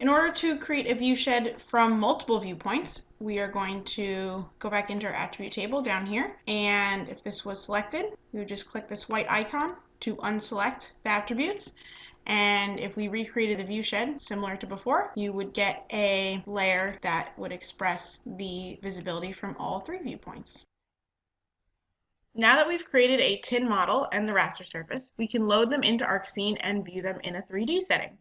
In order to create a viewshed from multiple viewpoints, we are going to go back into our attribute table down here. And if this was selected, we would just click this white icon to unselect the attributes. And if we recreated the viewshed similar to before, you would get a layer that would express the visibility from all three viewpoints. Now that we've created a tin model and the raster surface, we can load them into ArcScene and view them in a 3D setting.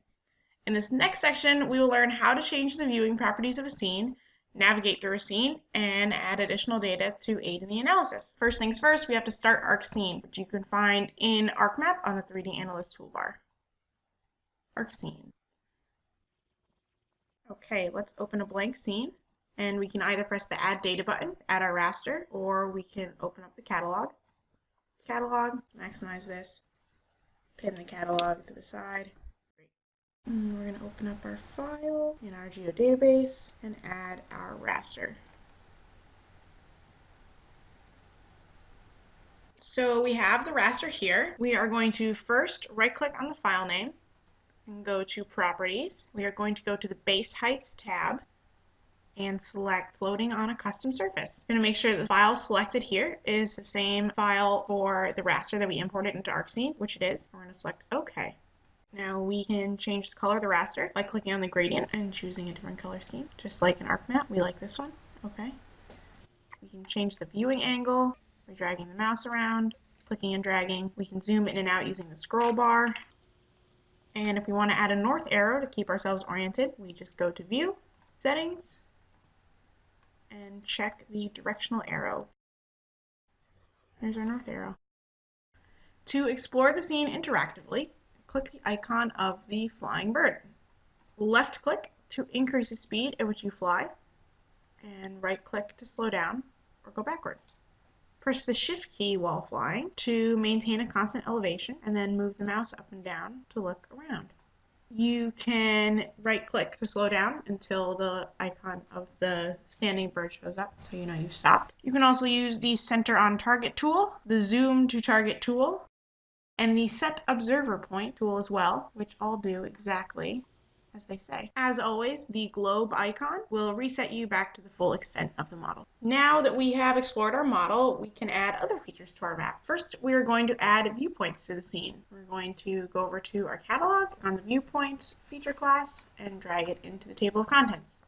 In this next section, we will learn how to change the viewing properties of a scene, navigate through a scene, and add additional data to aid in the analysis. First things first, we have to start ArcScene, which you can find in ArcMap on the 3D Analyst toolbar. ArcScene. Okay, let's open a blank scene, and we can either press the Add Data button, add our raster, or we can open up the catalog. Catalog, maximize this, pin the catalog to the side, and we're going to open up our file in our geodatabase and add our raster. So we have the raster here. We are going to first right click on the file name and go to properties. We are going to go to the base heights tab and select floating on a custom surface. I'm going to make sure the file selected here is the same file for the raster that we imported into ArcScene, which it is. We're going to select OK. Now we can change the color of the raster by clicking on the gradient and choosing a different color scheme. Just like an ArcMap, we like this one. Okay. We can change the viewing angle by dragging the mouse around, clicking and dragging. We can zoom in and out using the scroll bar. And if we want to add a north arrow to keep ourselves oriented, we just go to View, Settings, and check the directional arrow. There's our north arrow. To explore the scene interactively, click the icon of the flying bird. Left click to increase the speed at which you fly, and right click to slow down or go backwards. Press the shift key while flying to maintain a constant elevation and then move the mouse up and down to look around. You can right click to slow down until the icon of the standing bird shows up so you know you've stopped. You can also use the center on target tool, the zoom to target tool, and the set observer point tool as well, which all do exactly as they say. As always, the globe icon will reset you back to the full extent of the model. Now that we have explored our model, we can add other features to our map. First, we are going to add viewpoints to the scene. We're going to go over to our catalog on the viewpoints feature class and drag it into the table of contents.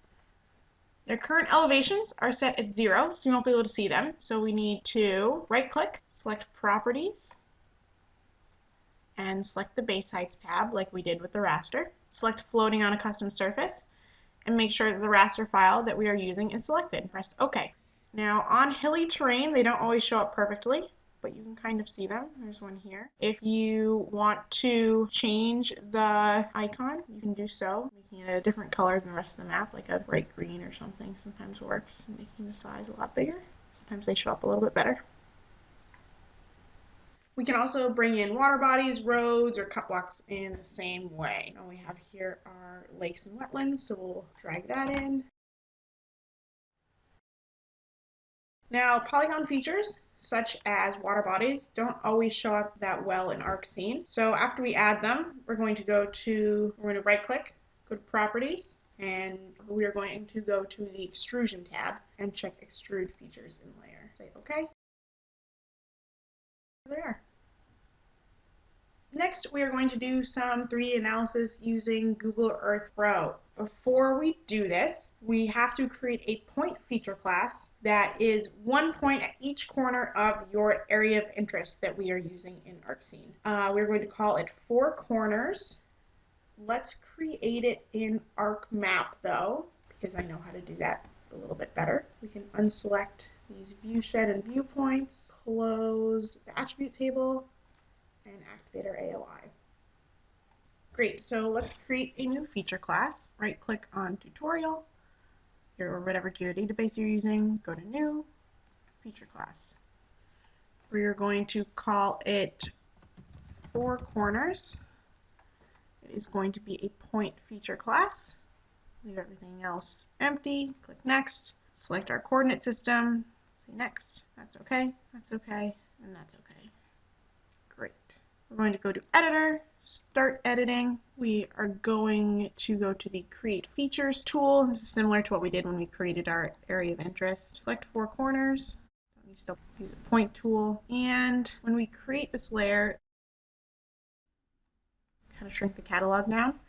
Their current elevations are set at zero, so you won't be able to see them. So we need to right click, select properties, and select the base heights tab like we did with the raster. Select floating on a custom surface and make sure that the raster file that we are using is selected. Press OK. Now on hilly terrain they don't always show up perfectly but you can kind of see them. There's one here. If you want to change the icon, you can do so, making it a different color than the rest of the map, like a bright green or something sometimes works, making the size a lot bigger. Sometimes they show up a little bit better. We can also bring in water bodies, roads, or cut blocks in the same way. And we have here our lakes and wetlands, so we'll drag that in. Now, polygon features, such as water bodies, don't always show up that well in ArcScene. So after we add them, we're going to go to, we're going to right click, go to properties, and we are going to go to the extrusion tab and check extrude features in layer. Say OK. There. Next, we are going to do some 3D analysis using Google Earth Pro. Before we do this, we have to create a point feature class that is one point at each corner of your area of interest that we are using in ArcScene. Uh, we're going to call it four corners. Let's create it in ArcMap though, because I know how to do that a little bit better. We can unselect these view shed and viewpoints, close the attribute table, and activate our AOI. Great, so let's create a new feature class. Right click on tutorial, or whatever geodatabase you're using, go to new, feature class. We're going to call it four corners. It is going to be a point feature class. Leave everything else empty, click next, select our coordinate system, say next, that's okay, that's okay, and that's okay. Great. We're going to go to Editor, Start Editing. We are going to go to the Create Features tool. This is similar to what we did when we created our area of interest. Select four corners. Don't need to use a point tool. And when we create this layer, kind of shrink the catalog down,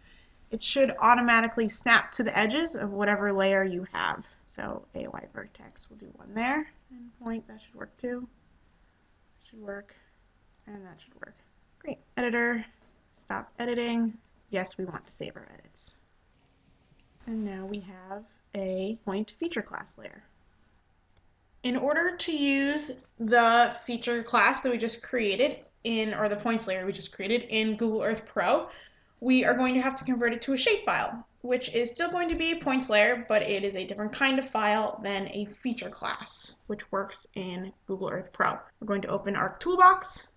it should automatically snap to the edges of whatever layer you have. So AOI vertex, we'll do one there, and point, that should work too. That should work, and that should work. Great. Editor, stop editing. Yes, we want to save our edits. And now we have a point feature class layer. In order to use the feature class that we just created in, or the points layer we just created in Google Earth Pro, we are going to have to convert it to a shapefile, which is still going to be a points layer, but it is a different kind of file than a feature class, which works in Google Earth Pro. We're going to open Arc Toolbox,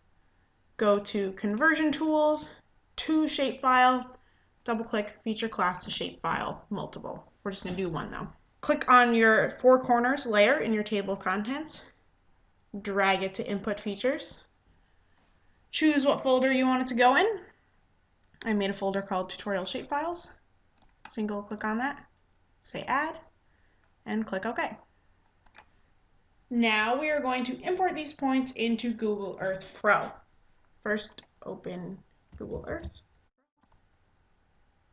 go to Conversion Tools, to Shapefile, double click Feature Class to Shapefile, multiple. We're just going to do one though. Click on your four corners layer in your table of contents, drag it to Input Features, choose what folder you want it to go in, I made a folder called tutorial shapefiles. Single click on that, say add, and click OK. Now we are going to import these points into Google Earth Pro. First, open Google Earth.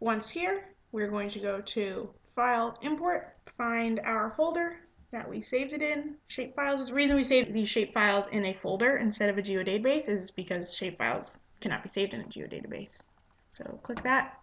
Once here, we're going to go to File, Import, find our folder that we saved it in. Shapefiles. The reason we save these shapefiles in a folder instead of a geodatabase is because shapefiles cannot be saved in a geodatabase. So click that.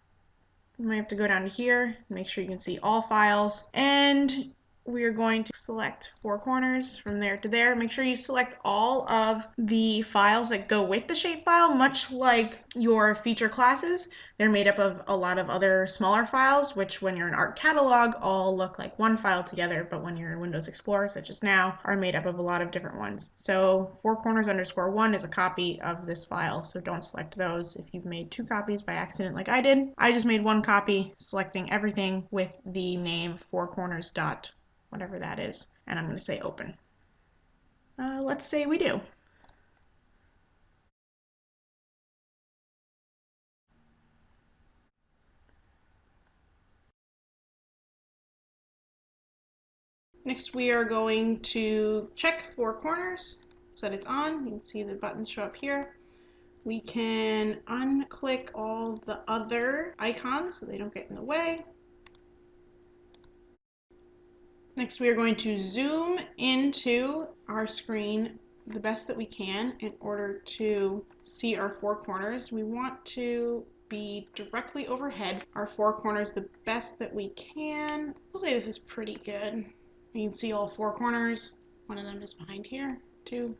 You might have to go down here, make sure you can see all files. And we are going to select four corners from there to there. Make sure you select all of the files that go with the shapefile, much like your feature classes. They're made up of a lot of other smaller files, which when you're in Arc Catalog all look like one file together, but when you're in Windows Explorer, such as now, are made up of a lot of different ones. So four corners underscore one is a copy of this file, so don't select those if you've made two copies by accident like I did. I just made one copy, selecting everything with the name four corners dot whatever that is, and I'm going to say open. Uh, let's say we do. Next we are going to check four corners so that it's on. You can see the buttons show up here. We can unclick all the other icons so they don't get in the way. Next, we are going to zoom into our screen the best that we can in order to see our four corners. We want to be directly overhead our four corners the best that we can. We'll say this is pretty good. You can see all four corners. One of them is behind here. Two,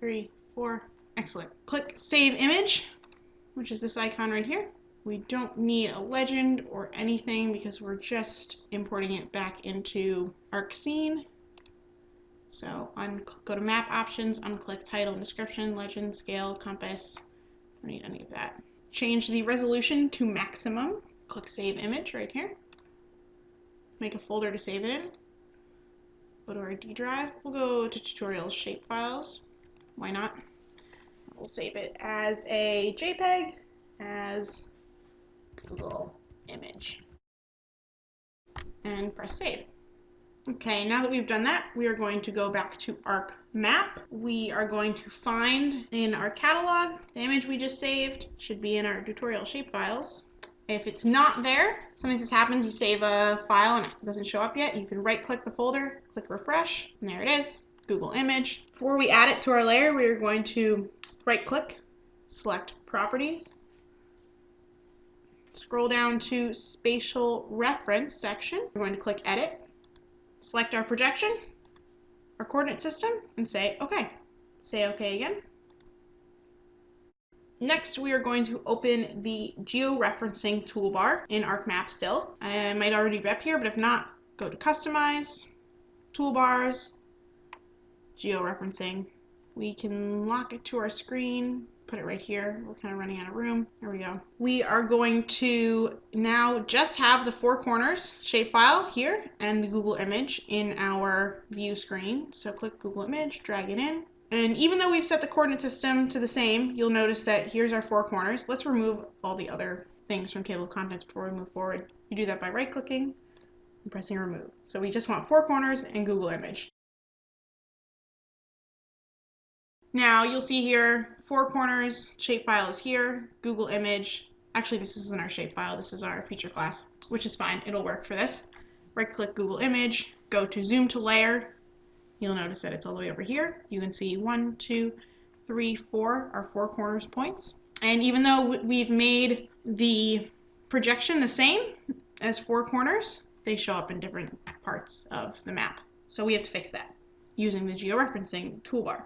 three, four. Excellent. Click Save Image, which is this icon right here. We don't need a legend or anything because we're just importing it back into ArcScene. So go to map options, unclick title and description, legend, scale, compass. Don't need any of that. Change the resolution to maximum. Click save image right here. Make a folder to save it in. Go to our D drive. We'll go to tutorials shapefiles. Why not? We'll save it as a JPEG, as Google image and press save. Okay, now that we've done that, we are going to go back to Arc Map. We are going to find in our catalog the image we just saved. Should be in our tutorial shapefiles. If it's not there, sometimes this happens, you save a file and it doesn't show up yet, you can right click the folder, click refresh, and there it is, Google image. Before we add it to our layer, we are going to right click, select properties, Scroll down to spatial reference section. We're going to click edit, select our projection, our coordinate system, and say OK. Say OK again. Next, we are going to open the georeferencing toolbar in ArcMap still. I might already be up here, but if not, go to Customize, Toolbars, Georeferencing. We can lock it to our screen, put it right here. We're kind of running out of room. There we go. We are going to now just have the four corners shapefile here and the Google image in our view screen. So click Google image, drag it in, And even though we've set the coordinate system to the same, you'll notice that here's our four corners. Let's remove all the other things from table of contents before we move forward. You do that by right clicking and pressing remove. So we just want four corners and Google image. Now you'll see here, four corners, shapefile is here, Google image. Actually, this isn't our shapefile, this is our feature class, which is fine, it'll work for this. Right click Google image, go to zoom to layer. You'll notice that it's all the way over here. You can see one, two, three, four, our four corners points. And even though we've made the projection the same as four corners, they show up in different parts of the map. So we have to fix that using the georeferencing toolbar.